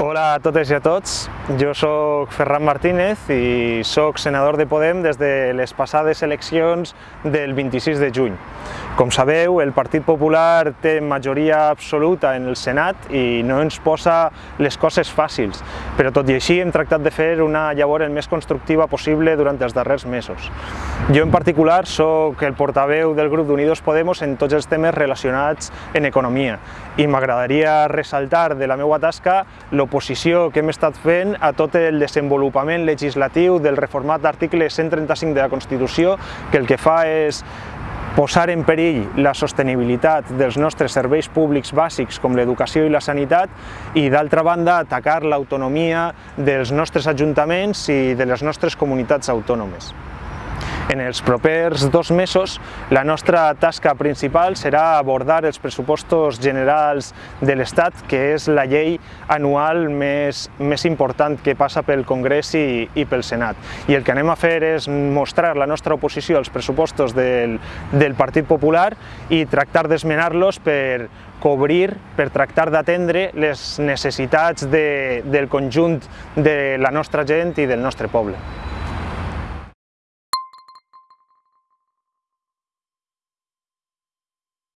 Hola a totes i a tots, jo sóc Ferran Martínez i sóc senador de Podem des de les passades eleccions del 26 de juny. Com sabeu, el Partit Popular té majoria absoluta en el Senat i no ens posa les coses fàcils, però tot i així hem tractat de fer una llavor el més constructiva possible durant els darrers mesos. Jo en particular sóc el portaveu del grup d'Unidos Podemos en tots els temes relacionats en economia i m'agradaria ressaltar de la meva tasca l'oposició que hem estat fent a tot el desenvolupament legislatiu del reformat d'article 135 de la Constitució que el que fa és posar en perill la sostenibilitat dels nostres serveis públics bàsics com l'educació i la sanitat i d'altra banda atacar l'autonomia dels nostres ajuntaments i de les nostres comunitats autònomes. En els propers dos mesos la nostra tasca principal serà abordar els pressupostos generals de l'Estat, que és la llei anual més, més important que passa pel Congrés i, i pel Senat. I el que anem a fer és mostrar la nostra oposició als pressupostos del, del Partit Popular i tractar d'esmenar-los per cobrir, per tractar d'atendre les necessitats de, del conjunt de la nostra gent i del nostre poble.